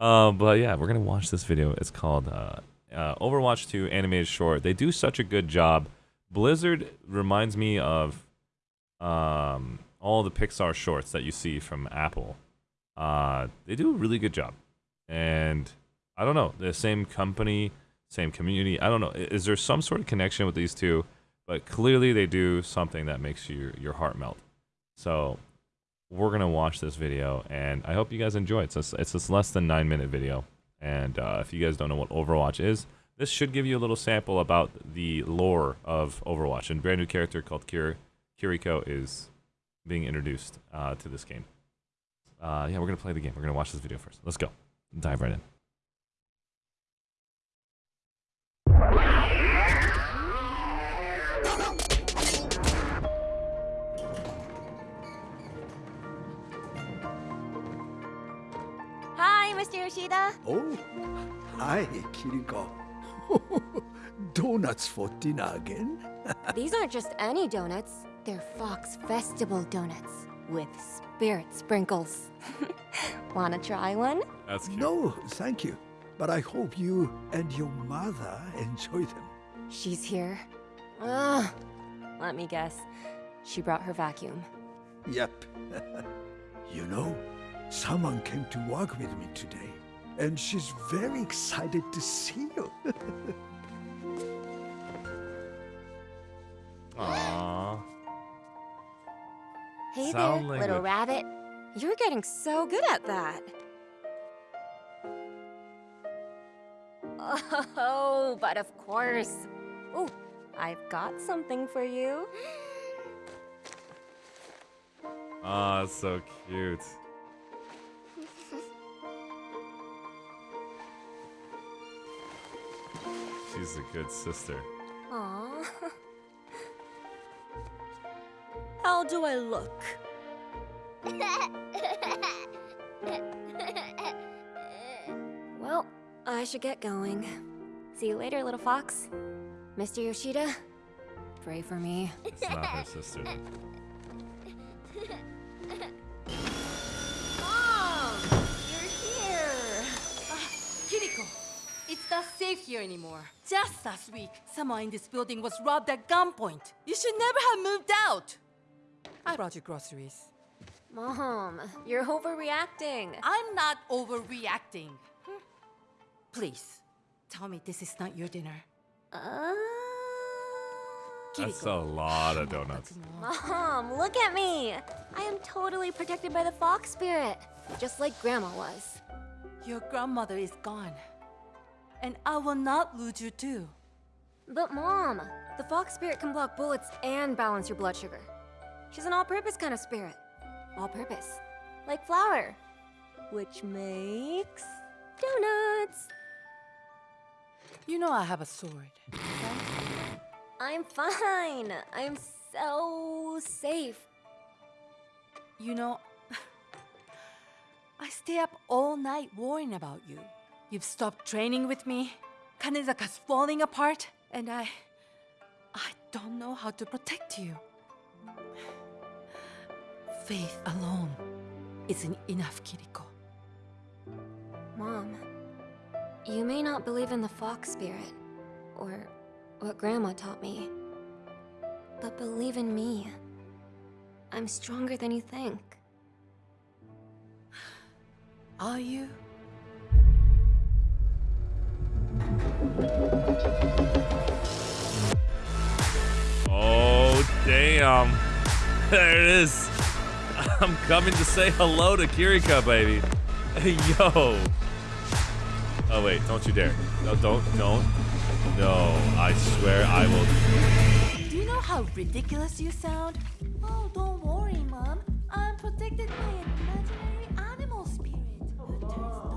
Uh, but yeah, we're gonna watch this video. It's called uh, uh, Overwatch 2 animated short. They do such a good job. Blizzard reminds me of um, all the Pixar shorts that you see from Apple. Uh, they do a really good job, and I don't know the same company, same community. I don't know. Is there some sort of connection with these two? But clearly, they do something that makes your your heart melt. So we're gonna watch this video, and I hope you guys enjoy it. It's it's this less than nine minute video, and uh, if you guys don't know what Overwatch is, this should give you a little sample about the lore of Overwatch. And brand new character called Kir- Kiriko is being introduced uh, to this game. Uh, yeah, we're gonna play the game. We're gonna watch this video first. Let's go. Dive right in. Yoshida. Oh, hi, Kiriko. Donuts for dinner again? These aren't just any donuts. They're Fox Festival donuts with spirit sprinkles. Wanna try one? That's cute. No, thank you. But I hope you and your mother enjoy them. She's here. Ugh. Let me guess. She brought her vacuum. Yep. you know, someone came to work with me today, and she's very excited to see you. Aww. Hey Sound there, little language. rabbit. You're getting so good at that. Oh, but of course. Oh, I've got something for you. Aw, that's so cute. She's a good sister. Aww. How do I look? well, I should get going. See you later, little fox. Mr. Yoshida, pray for me. It's not her sister. Safe here anymore. Just last week, someone in this building was robbed at gunpoint. You should never have moved out. I brought you groceries. Mom, you're overreacting. I'm not overreacting. Hmm. Please, tell me this is not your dinner. Uh... That's a lot of donuts. Mom, look at me. I am totally protected by the fox spirit, just like Grandma was. Your grandmother is gone. And I will not lose you too. But Mom, the fox spirit can block bullets and balance your blood sugar. She's an all-purpose kind of spirit. All-purpose. Like flour. Which makes... donuts. You know I have a sword. I'm fine. I'm so safe. You know, I stay up all night worrying about you. You've stopped training with me. Kanezaka's falling apart, and I. I don't know how to protect you. Faith alone isn't enough, Kiriko. Mom, you may not believe in the fox spirit, or what Grandma taught me, but believe in me. I'm stronger than you think. Are you? Oh, damn. There it is. I'm coming to say hello to Kiriko, baby. Hey, yo. Oh, wait. Don't you dare. No, don't, don't. No, I swear I will. Do you know how ridiculous you sound? Oh, don't worry, Mom. I'm protected by an imaginary animal spirit oh,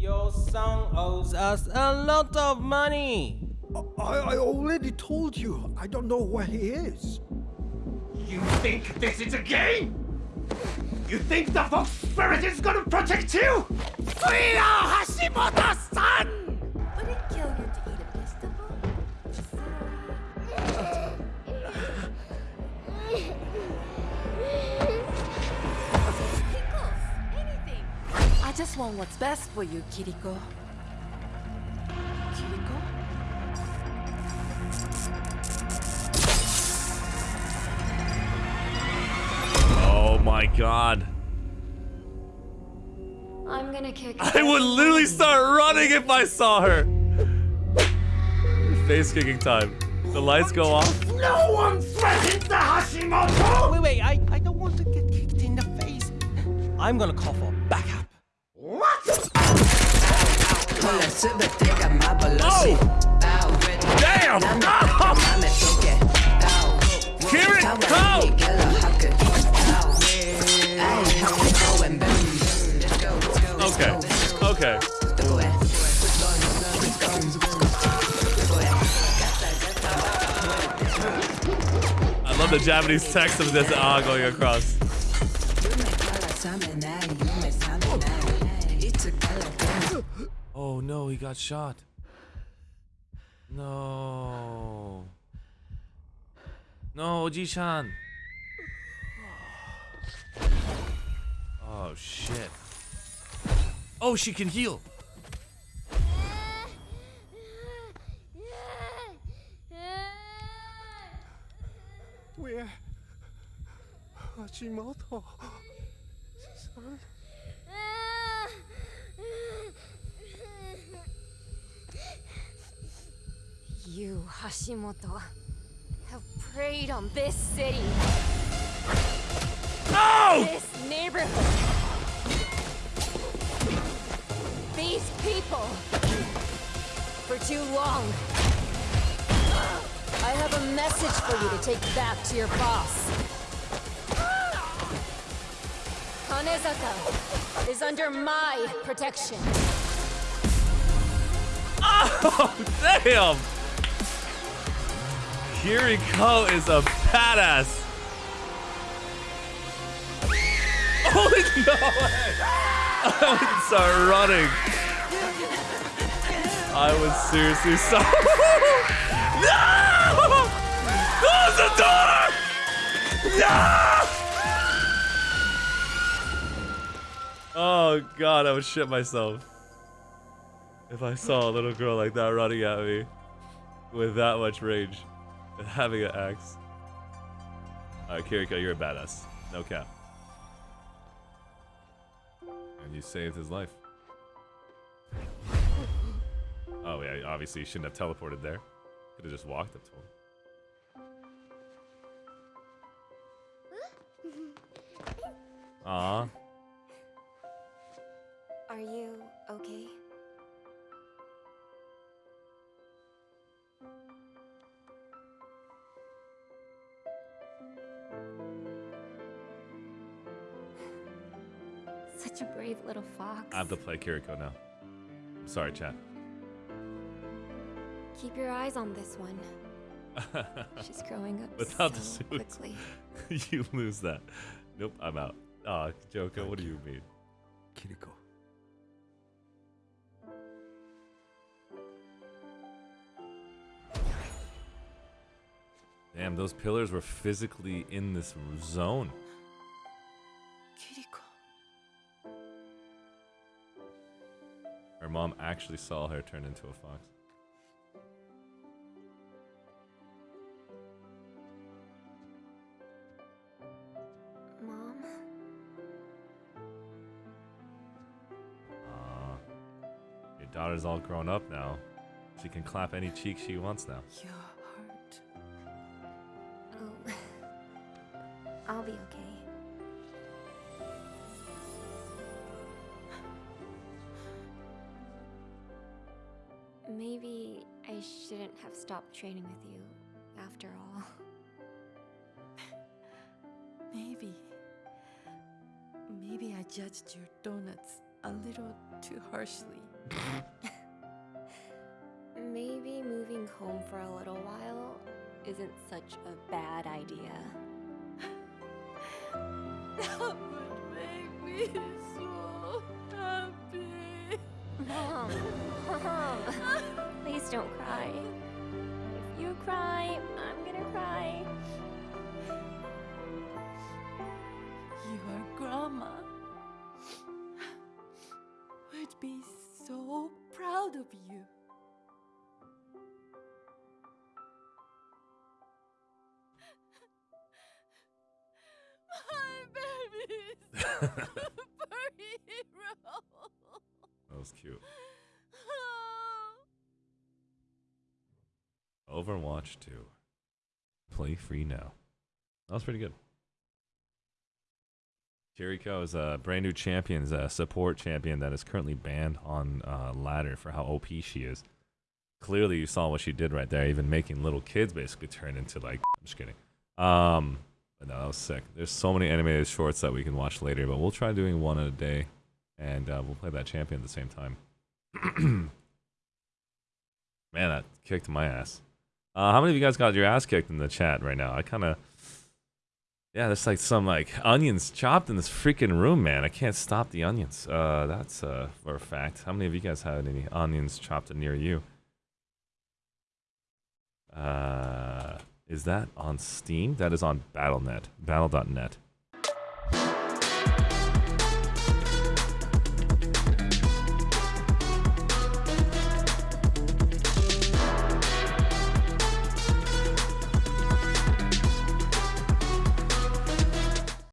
Your son owes us a lot of money. I, I already told you, I don't know where he is. You think this is a game? You think the Fox Spirit is gonna protect you? Suya Hashimoto-san! Just want what's best for you, Kiriko. Kiriko? Oh my god. I'm gonna kick. I would literally start running if I saw her. Face kicking time. The lights go off. No one threatens the Hashimoto! Wait, wait, I, I don't want to get kicked in the face. I'm gonna cough for Damn! It comes! Okay, okay. I love the Japanese text of this ah going across. He got shot. No. No, Ji-chan. Oh shit. Oh, she can heal. Where? Hashimoto. Son? You, Hashimoto, have preyed on this city, No! this neighborhood, these people, for too long. I have a message for you to take back to your boss. Kanezaka is under my protection. Oh, damn! Kiriko is a badass. Holy oh, no way! I would start running. I would seriously start. no! Close the door! No! Oh god, I would shit myself. If I saw a little girl like that running at me with that much rage having an axe. Alright, Kiriko, you're a badass. No cap. And you saved his life. Oh yeah, obviously you shouldn't have teleported there. Could have just walked up to him. Aw. Are you okay? Such a brave little fox. I have to play Kiriko now. I'm sorry, chat. Keep your eyes on this one. She's growing up Without the so suit. quickly. you lose that. Nope, I'm out. Aw, Joko, what do you mean? Kiriko. Damn, those pillars were physically in this zone. Mom actually saw her turn into a fox. Mom? Aw. Your daughter's all grown up now. She can clap any cheek she wants now. Your heart. Oh. I'll be okay. Maybe I shouldn't have stopped training with you after all. Maybe. Maybe I judged your donuts a little too harshly. Maybe moving home for a little while isn't such a bad idea. That would make me so. Mom, Mom, please don't cry. If you cry, I'm gonna cry. You are grandma. would be so proud of you. My baby furry hero. Was cute. Overwatch 2. Play free now. That was pretty good. Kiriko is a brand new champion, a support champion that is currently banned on uh, ladder for how OP she is. Clearly, you saw what she did right there, even making little kids basically turn into like. I'm just kidding. Um, but no, that was sick. There's so many animated shorts that we can watch later, but we'll try doing one a day, and uh, we'll play that champion at the same time. Man, that kicked my ass. Uh, how many of you guys got your ass kicked in the chat right now? I kind of, yeah, there's like some like onions chopped in this freaking room, man. I can't stop the onions. Uh, that's uh, for a fact. How many of you guys had any onions chopped near you? Uh, is that on Steam? That is on BattleNet, Battle.net.